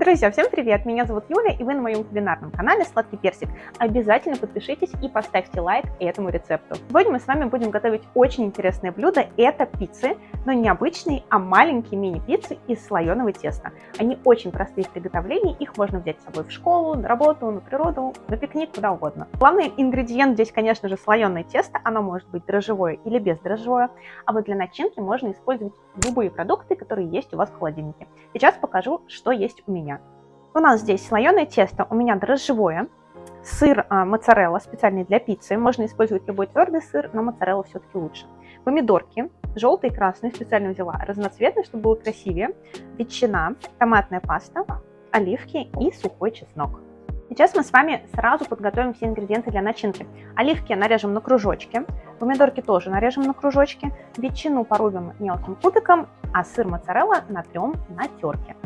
Друзья, всем привет! Меня зовут Юля, и вы на моем кулинарном канале Сладкий Персик. Обязательно подпишитесь и поставьте лайк этому рецепту. Сегодня мы с вами будем готовить очень интересное блюдо. Это пиццы, но не обычные, а маленькие мини-пиццы из слоеного теста. Они очень простые в приготовлении, их можно взять с собой в школу, на работу, на природу, на пикник, куда угодно. Главный ингредиент здесь, конечно же, слоеное тесто. Оно может быть дрожжевое или бездрожжевое, а вот для начинки можно использовать любые продукты, которые есть у вас в холодильнике. Сейчас покажу, что есть у меня. У нас здесь слоеное тесто, у меня дрожжевое, сыр а, моцарелла специальный для пиццы. Можно использовать любой твердый сыр, но моцарелла все-таки лучше. Помидорки, желтые и красные, специально взяла разноцветные, чтобы было красивее. Ветчина, томатная паста, оливки и сухой чеснок. Сейчас мы с вами сразу подготовим все ингредиенты для начинки. Оливки нарежем на кружочки, помидорки тоже нарежем на кружочки, ветчину порубим мелким кубиком, а сыр моцарелла натрем на терке.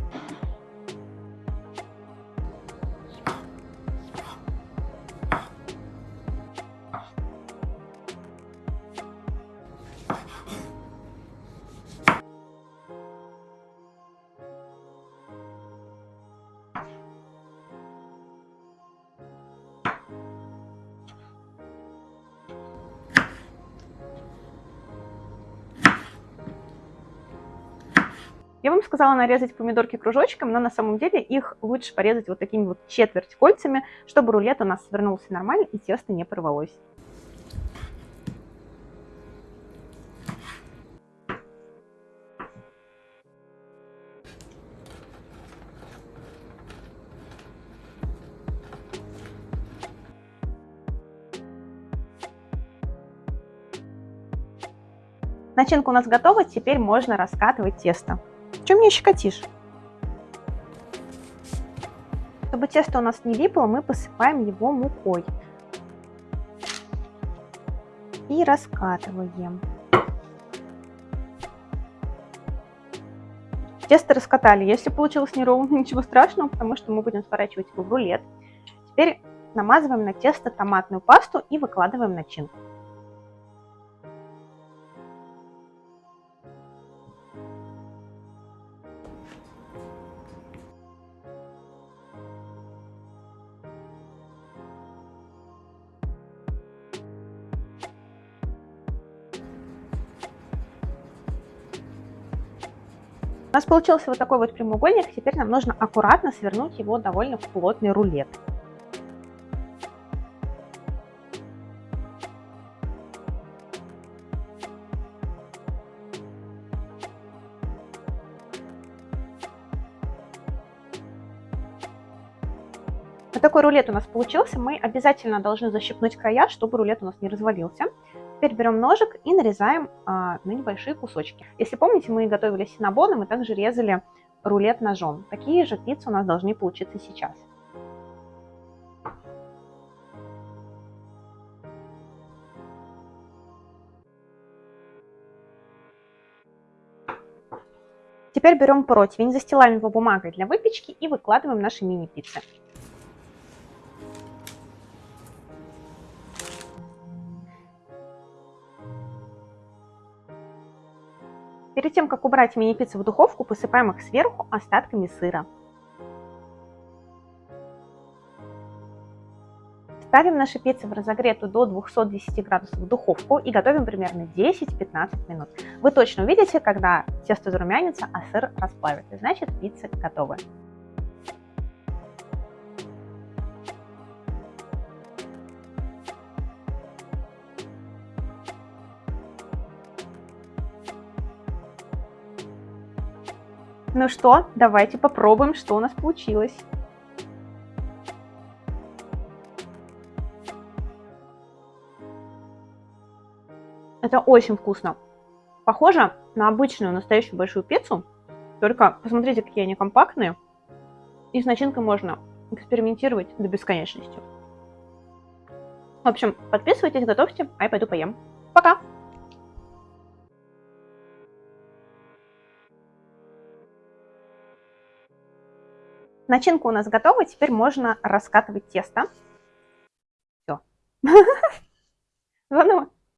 Я вам сказала нарезать помидорки кружочком, но на самом деле их лучше порезать вот такими вот четверть кольцами, чтобы рулет у нас свернулся нормально и тесто не порвалось. Начинка у нас готова, теперь можно раскатывать тесто. Чем мне щекотишь? Чтобы тесто у нас не липло, мы посыпаем его мукой. И раскатываем. Тесто раскатали. Если получилось неровно, ничего страшного, потому что мы будем сворачивать его в рулет. Теперь намазываем на тесто томатную пасту и выкладываем начинку. У нас получился вот такой вот прямоугольник, теперь нам нужно аккуратно свернуть его довольно в плотный рулет. Вот такой рулет у нас получился. Мы обязательно должны защипнуть края, чтобы рулет у нас не развалился. Теперь берем ножик и нарезаем а, на небольшие кусочки. Если помните, мы готовили синабоны, мы также резали рулет ножом. Такие же пиццы у нас должны получиться сейчас. Теперь берем противень, застилаем его бумагой для выпечки и выкладываем наши мини-пиццы. Перед тем, как убрать мини-пиццу в духовку, посыпаем их сверху остатками сыра. Ставим наши пиццы в разогретую до 210 градусов духовку и готовим примерно 10-15 минут. Вы точно увидите, когда тесто зарумянится, а сыр расплавится. Значит, пиццы готовы. Ну что, давайте попробуем, что у нас получилось. Это очень вкусно. Похоже на обычную настоящую большую пиццу, только посмотрите, какие они компактные. И с начинкой можно экспериментировать до бесконечности. В общем, подписывайтесь, готовьте, а я пойду поем. Пока! Начинка у нас готова, теперь можно раскатывать тесто. Все. Заново.